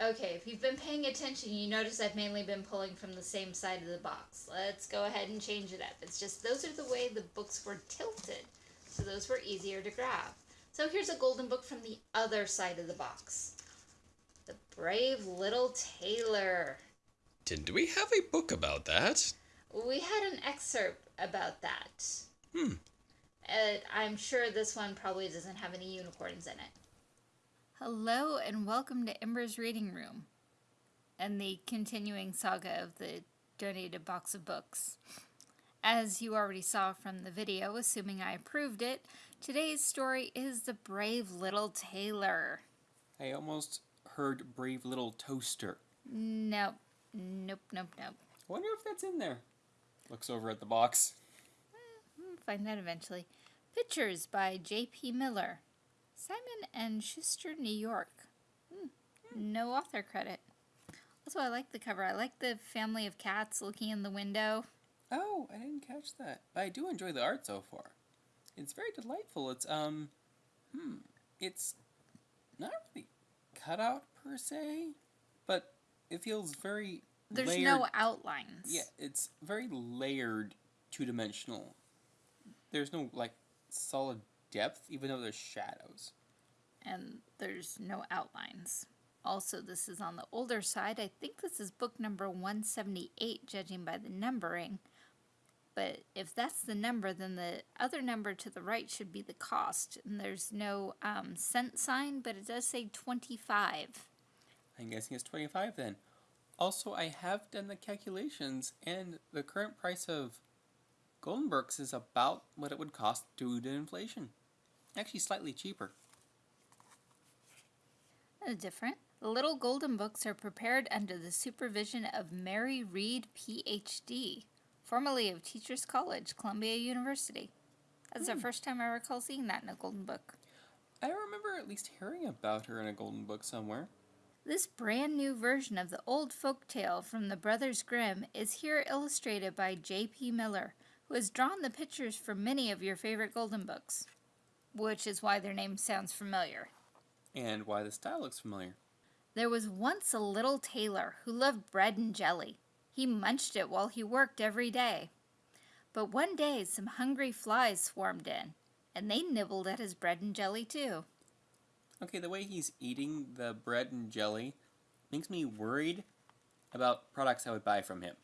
Okay, if you've been paying attention, you notice I've mainly been pulling from the same side of the box. Let's go ahead and change it up. It's just those are the way the books were tilted, so those were easier to grab. So here's a golden book from the other side of the box. The Brave Little Tailor. Didn't we have a book about that? We had an excerpt about that. Hmm. Uh, I'm sure this one probably doesn't have any unicorns in it. Hello and welcome to Ember's Reading Room and the continuing saga of the donated box of books. As you already saw from the video, assuming I approved it, today's story is The Brave Little Tailor. I almost heard Brave Little Toaster. Nope, nope, nope, nope. I wonder if that's in there. Looks over at the box. Hmm, we'll find that eventually. Pictures by J.P. Miller. Simon and Schuster, New York. Hmm. No author credit. Also, I like the cover. I like the family of cats looking in the window. Oh, I didn't catch that. But I do enjoy the art so far. It's very delightful. It's, um, hmm, it's not really cut out per se, but it feels very There's layered. no outlines. Yeah, it's very layered, two-dimensional. There's no, like, solid depth, even though there's shadows. And there's no outlines. Also, this is on the older side. I think this is book number 178, judging by the numbering. But if that's the number, then the other number to the right should be the cost. And there's no um, cent sign, but it does say 25. I'm guessing it's 25 then. Also, I have done the calculations, and the current price of Golden Books is about what it would cost due to inflation. Actually, slightly cheaper. Different. The little golden books are prepared under the supervision of Mary Reed, PhD, formerly of Teachers College, Columbia University. That's the hmm. first time I recall seeing that in a golden book. I remember at least hearing about her in a Golden Book somewhere. This brand new version of the old folk tale from the Brothers Grimm is here illustrated by J.P. Miller, who has drawn the pictures for many of your favorite golden books, which is why their name sounds familiar. And why the style looks familiar. There was once a little tailor who loved bread and jelly. He munched it while he worked every day. But one day some hungry flies swarmed in, and they nibbled at his bread and jelly too. Okay, the way he's eating the bread and jelly makes me worried about products I would buy from him.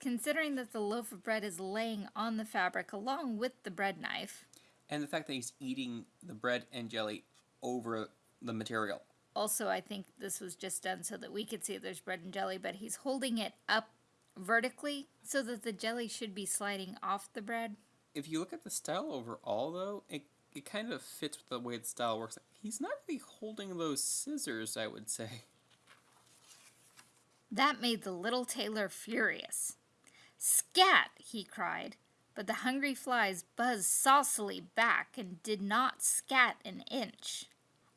Considering that the loaf of bread is laying on the fabric along with the bread knife, And the fact that he's eating the bread and jelly over the material. Also, I think this was just done so that we could see there's bread and jelly, but he's holding it up vertically so that the jelly should be sliding off the bread. If you look at the style overall, though, it, it kind of fits with the way the style works. He's not really holding those scissors, I would say. That made the little tailor furious. Scat, he cried, but the hungry flies buzzed saucily back and did not scat an inch.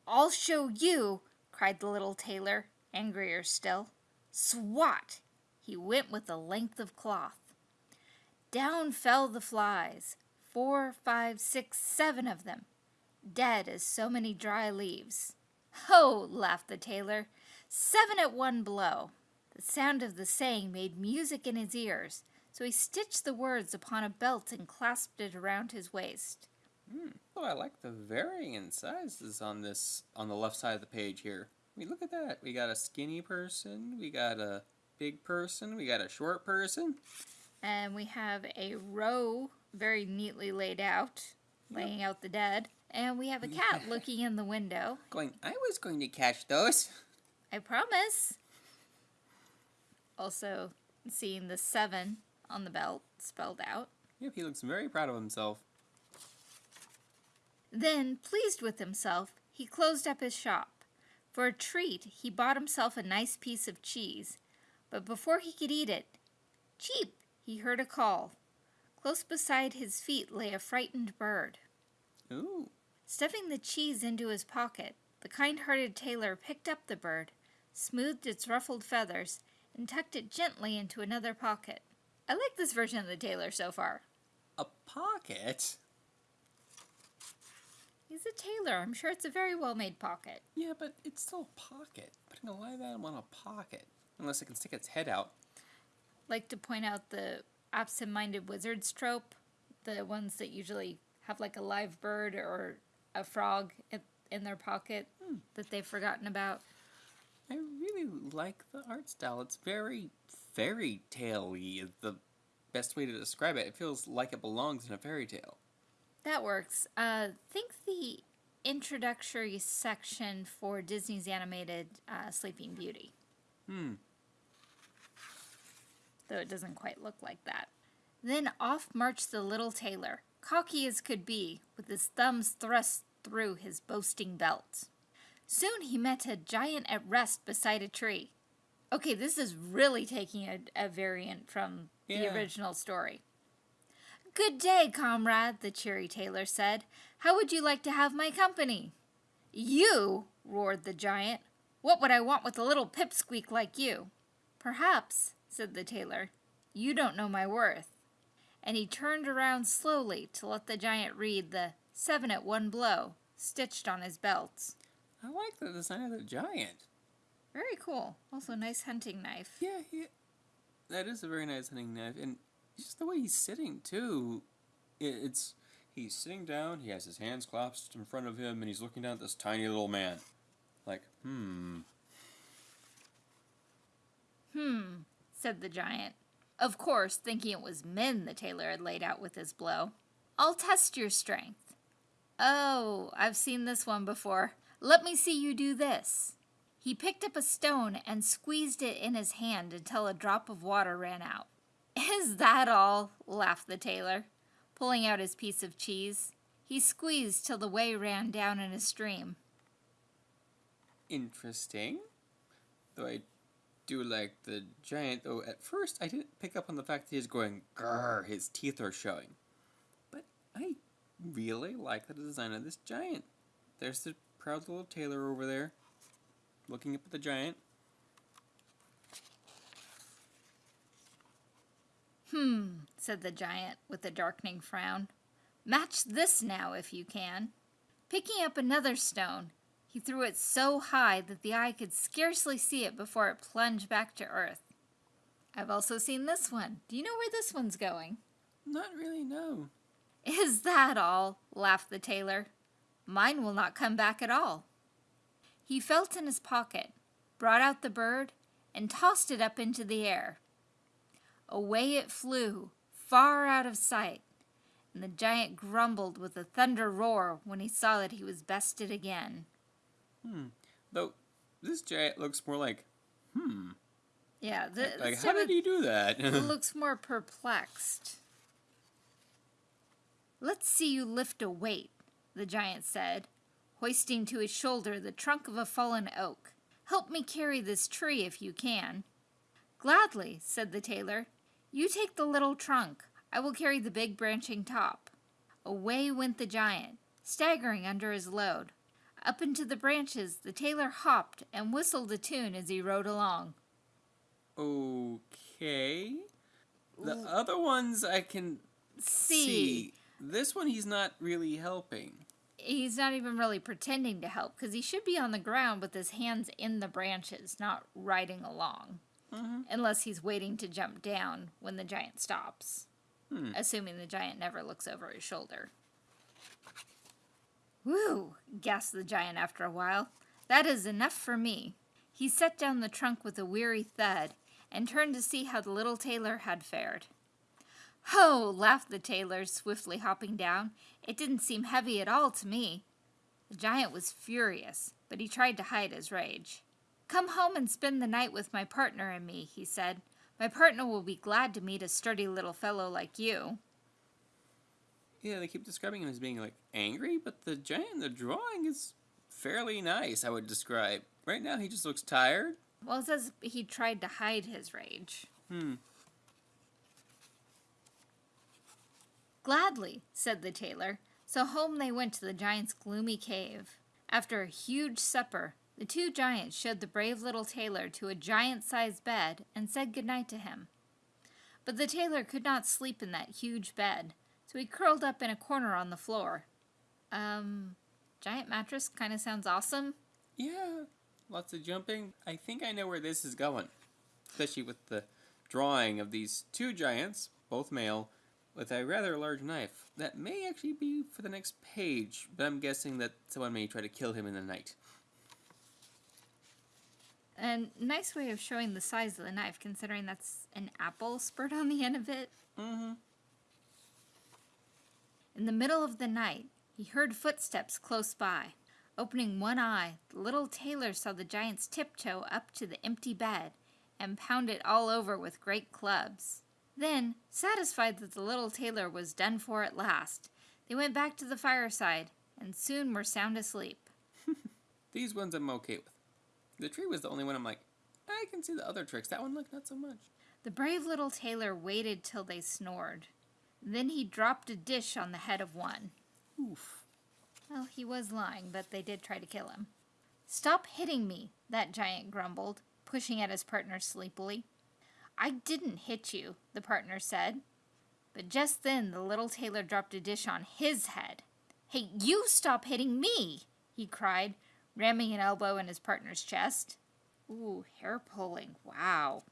I'll show you, cried the little tailor, angrier still. Swat! He went with a length of cloth. Down fell the flies, four, five, six, seven of them, dead as so many dry leaves. Ho! laughed the tailor. Seven at one blow. The sound of the saying made music in his ears, so he stitched the words upon a belt and clasped it around his waist. Oh, I like the varying in sizes on this, on the left side of the page here. I mean, look at that. We got a skinny person, we got a big person, we got a short person. And we have a row very neatly laid out, laying out the dead. And we have a cat looking in the window. Going, I was going to catch those. I promise. Also, seeing the seven on the belt spelled out. Yep, he looks very proud of himself. Then, pleased with himself, he closed up his shop. For a treat, he bought himself a nice piece of cheese, but before he could eat it, cheep, he heard a call. Close beside his feet lay a frightened bird. Ooh. Stuffing the cheese into his pocket, the kind-hearted tailor picked up the bird, smoothed its ruffled feathers, and tucked it gently into another pocket. I like this version of the tailor so far. A pocket? He's a tailor. I'm sure it's a very well made pocket. Yeah, but it's still a pocket. Putting a live animal in a pocket. Unless it can stick its head out. Like to point out the absent minded wizards trope, the ones that usually have like a live bird or a frog in, in their pocket hmm. that they've forgotten about. I really like the art style. It's very fairy tale. Is the best way to describe it. It feels like it belongs in a fairy tale. That works. Uh, think the introductory section for Disney's animated uh, Sleeping Beauty. Hmm. Though it doesn't quite look like that. Then off marched the little tailor, cocky as could be, with his thumbs thrust through his boasting belt. Soon he met a giant at rest beside a tree. Okay, this is really taking a, a variant from the original story. Good day, comrade, the cheery tailor said. How would you like to have my company? You, roared the giant. What would I want with a little pipsqueak like you? Perhaps, said the tailor, you don't know my worth. And he turned around slowly to let the giant read the seven at one blow stitched on his belt. I like the design of the giant. Very cool. Also, nice hunting knife. Yeah, he, that is a very nice hunting knife, and just the way he's sitting too. It, it's he's sitting down. He has his hands clasped in front of him, and he's looking down at this tiny little man. Like, hmm. Hmm, said the giant. Of course, thinking it was men the tailor had laid out with his blow. I'll test your strength. Oh, I've seen this one before. Let me see you do this. He picked up a stone and squeezed it in his hand until a drop of water ran out. Is that all? laughed the tailor, pulling out his piece of cheese. He squeezed till the whey ran down in a stream. Interesting. Though I do like the giant, though at first I didn't pick up on the fact that he's going grrr, his teeth are showing. But I really like the design of this giant. There's the proud little tailor over there, looking up at the giant. Hmm, said the giant with a darkening frown. Match this now if you can. Picking up another stone, he threw it so high that the eye could scarcely see it before it plunged back to earth. I've also seen this one. Do you know where this one's going? Not really, no. Is that all? laughed the tailor. Mine will not come back at all. He felt in his pocket, brought out the bird, and tossed it up into the air. Away it flew, far out of sight, and the giant grumbled with a thunder roar when he saw that he was bested again. Hmm. Though this giant looks more like, hmm. Yeah, the, Like, how did he do that? it looks more perplexed. Let's see you lift a weight, the giant said, hoisting to his shoulder the trunk of a fallen oak. Help me carry this tree if you can. Gladly, said the tailor. You take the little trunk. I will carry the big branching top. Away went the giant, staggering under his load. Up into the branches the tailor hopped and whistled a tune as he rode along. okay. The other ones I can See. see. This one he's not really helping. He's not even really pretending to help because he should be on the ground with his hands in the branches, not riding along. Mhm. Unless he's waiting to jump down when the giant stops. Hmm. Assuming the giant never looks over his shoulder. Whew, gasped the giant after a while. That is enough for me. He set down the trunk with a weary thud and turned to see how the little tailor had fared. Ho! laughed the tailor, swiftly hopping down. It didn't seem heavy at all to me. The giant was furious, but he tried to hide his rage. Come home and spend the night with my partner and me, he said. My partner will be glad to meet a sturdy little fellow like you. Yeah, they keep describing him as being like angry, but the giant in the drawing is fairly nice, I would describe. Right now he just looks tired. Well, it says he tried to hide his rage. Hmm. Gladly, said the tailor. So home they went to the giant's gloomy cave. After a huge supper, the two giants showed the brave little tailor to a giant sized bed and said good night to him. But the tailor could not sleep in that huge bed, so he curled up in a corner on the floor. Um, giant mattress kind of sounds awesome. Yeah, lots of jumping. I think I know where this is going, especially with the drawing of these two giants, both male, with a rather large knife. That may actually be for the next page, but I'm guessing that someone may try to kill him in the night. A nice way of showing the size of the knife, considering that's an apple spurt on the end of it. Mm-hmm. In the middle of the night, he heard footsteps close by. Opening one eye, the little tailor saw the giants tiptoe up to the empty bed and pound it all over with great clubs. Then, satisfied that the little tailor was done for at last, they went back to the fireside and soon were sound asleep. These ones I'm okay with. The tree was the only one I'm like, I can see the other tricks. That one, looked not so much. The brave little tailor waited till they snored. Then he dropped a dish on the head of one. Oof. Well, he was lying, but they did try to kill him. Stop hitting me, that giant grumbled, pushing at his partner sleepily. I didn't hit you, the partner said. But just then the little tailor dropped a dish on his head. Hey, you stop hitting me, he cried, ramming an elbow in his partner's chest. Ooh, hair pulling, wow.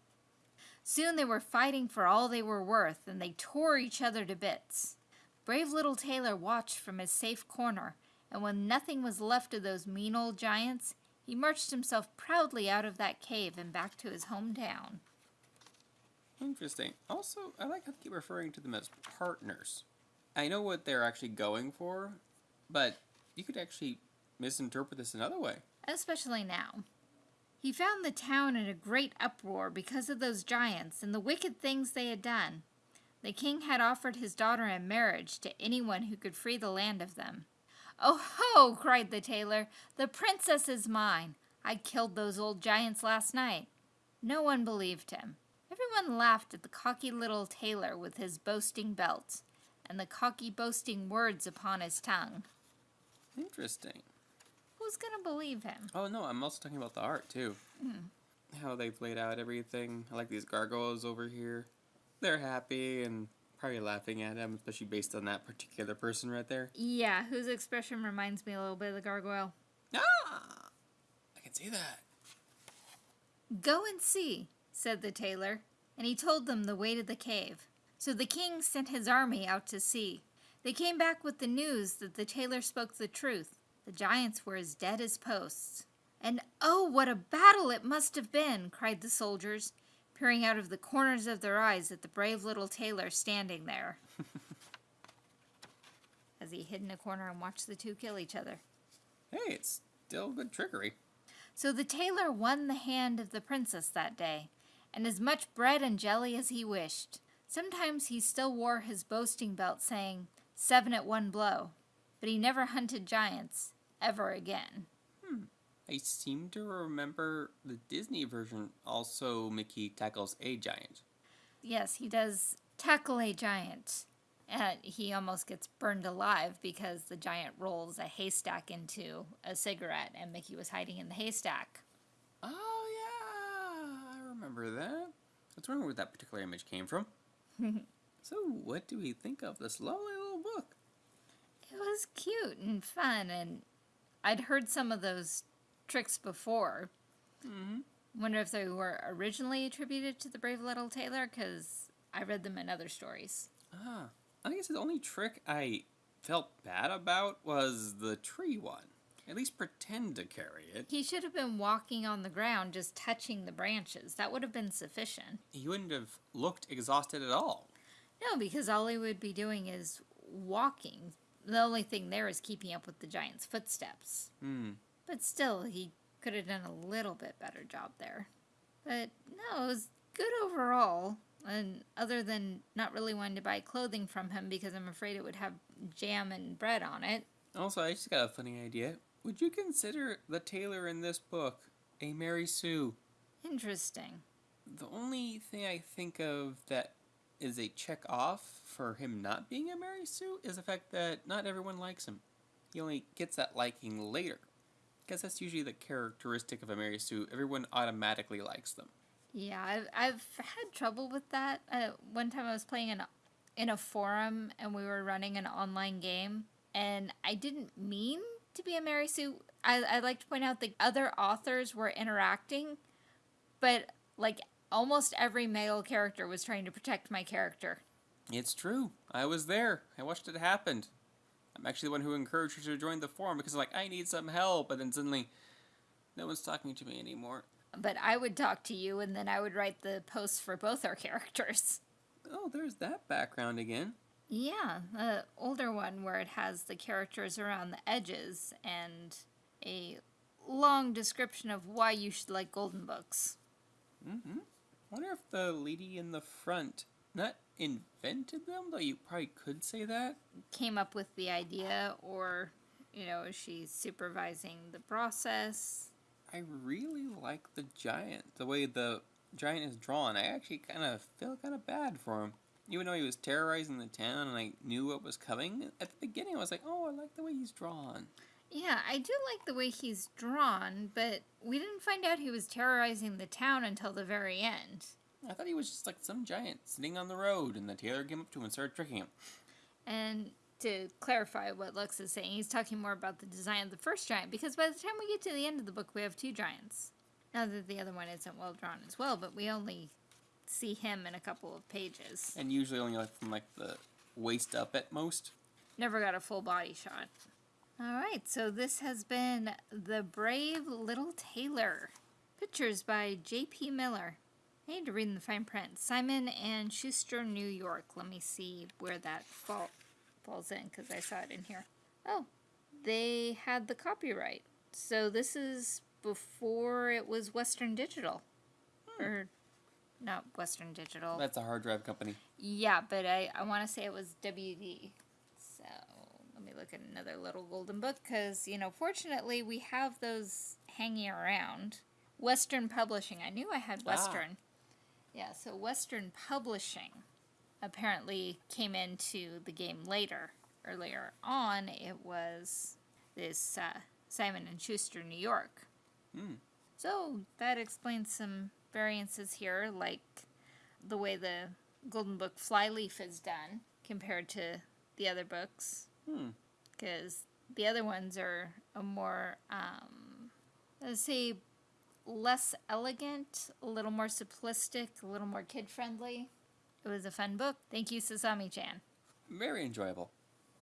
Soon they were fighting for all they were worth, and they tore each other to bits. Brave little Tailor watched from his safe corner, and when nothing was left of those mean old giants, he marched himself proudly out of that cave and back to his hometown. Interesting. Also, I like how they keep referring to them as partners. I know what they're actually going for, but you could actually misinterpret this another way. Especially now. He found the town in a great uproar because of those giants and the wicked things they had done. The king had offered his daughter in marriage to anyone who could free the land of them. Oh ho! cried the tailor. The princess is mine. I killed those old giants last night. No one believed him. Everyone laughed at the cocky little tailor with his boasting belt and the cocky boasting words upon his tongue. Interesting. Who's gonna believe him? Oh no, I'm also talking about the art too. How they've laid out everything. I like these gargoyles over here. They're happy and probably laughing at him, especially based on that particular person right there. Yeah, whose expression reminds me a little bit of the gargoyle. Ah! I can see that. Go and see, said the tailor, and he told them the way to the cave. So the king sent his army out to see. They came back with the news that the tailor spoke the truth. The giants were as dead as posts. And oh, what a battle it must have been, cried the soldiers, peering out of the corners of their eyes at the brave little tailor standing there. As he hid in a corner and watched the two kill each other. Hey, it's still good trickery. So the tailor won the hand of the princess that day, and as much bread and jelly as he wished. Sometimes he still wore his boasting belt, saying, Seven at one blow. But he never hunted giants, ever again. Hmm. I seem to remember the Disney version also Mickey tackles a giant. Yes, he does tackle a giant. And he almost gets burned alive because the giant rolls a haystack into a cigarette, and Mickey was hiding in the haystack. Remember that. I was wondering where that particular image came from. so, what do we think of this lovely little book? It was cute and fun, and I'd heard some of those tricks before. Mm-hmm. Wonder if they were originally attributed to the brave little tailor, because I read them in other stories. Ah, I guess the only trick I felt bad about was the tree one. At least pretend to carry it. He should have been walking on the ground, just touching the branches. That would have been sufficient. He wouldn't have looked exhausted at all. No, because all he would be doing is walking. The only thing there is keeping up with the giant's footsteps. Hmm. But still, he could have done a little bit better job there. But no, it was good overall. And other than not really wanting to buy clothing from him because I'm afraid it would have jam and bread on it. Also, I just got a funny idea. Would you consider the tailor in this book a Mary Sue? Interesting. The only thing I think of that is a check off for him not being a Mary Sue is the fact that not everyone likes him. He only gets that liking later. Because that's usually the characteristic of a Mary Sue. Everyone automatically likes them. Yeah, I've, I've had trouble with that. Uh, one time I was playing in a, in a forum and we were running an online game, and I didn't mean to be a Mary Sue. I, I'd like to point out the other authors were interacting, but like almost every male character was trying to protect my character. It's true. I was there. I watched it happen. I'm actually the one who encouraged her to join the forum because like I need some help, and then suddenly, no one's talking to me anymore. But I would talk to you, and then I would write the posts for both our characters. Oh, there's that background again. Yeah, the older one where it has the characters around the edges and a long description of why you should like golden books. Mm-hmm. wonder if the lady in the front not invented them, though you probably could say that. Came up with the idea, or, you know, is she supervising the process? I really like the giant. The way the giant is drawn. I actually kind of feel kind of bad for him. Even though he was terrorizing the town and I knew what was coming, at the beginning I was like, oh, I like the way he's drawn. Yeah, I do like the way he's drawn, but we didn't find out he was terrorizing the town until the very end. I thought he was just like some giant sitting on the road, and the tailor came up to him and started tricking him. And to clarify what Lux is saying, he's talking more about the design of the first giant, because by the time we get to the end of the book, we have two giants. Now that the other one isn't well drawn as well, but we only see him in a couple of pages. And usually only like from like the waist up at most. Never got a full body shot. Alright, so this has been The Brave Little Tailor. Pictures by J.P. Miller. I need to read in the fine print. Simon and Schuster, New York. Let me see where that fall, falls in because I saw it in here. Oh, they had the copyright. So this is before it was Western Digital. Hmm. Or not Western Digital. That's a hard drive company. Yeah, but I, I want to say it was WD. So let me look at another little golden book because, you know, fortunately we have those hanging around. Western Publishing. I knew I had Ah. Western. Yeah, so Western Publishing apparently came into the game later. Earlier on, it was this uh, Simon and Schuster, New York. Hmm. So that explains some variances here, like the way the Golden Book Flyleaf is done compared to the other books, Hmm. because the other ones are a more, um, let's say, less elegant, a little more simplistic, a little more kid friendly. It was a fun book. Thank you, Sasami chan. Very enjoyable.